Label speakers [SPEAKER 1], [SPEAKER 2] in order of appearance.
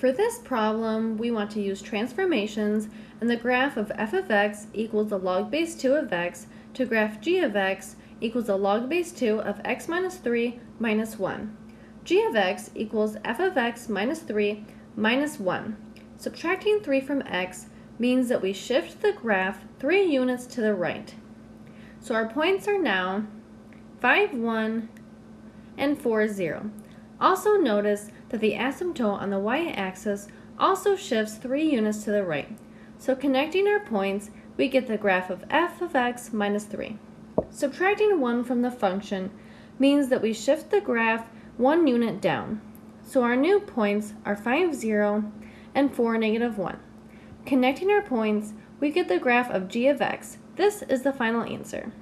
[SPEAKER 1] For this problem, we want to use transformations and the graph of f of x equals the log base 2 of x to graph g of x equals the log base 2 of x minus 3 minus 1. g of x equals f of x minus 3 minus 1. Subtracting 3 from x means that we shift the graph 3 units to the right. So our points are now 5, 1, and 4, 0. Also notice that the asymptote on the y-axis also shifts 3 units to the right. So connecting our points, we get the graph of f of x minus 3. Subtracting 1 from the function means that we shift the graph 1 unit down. So our new points are 5, 0 and 4, negative 1. Connecting our points, we get the graph of g of x. This is the final answer.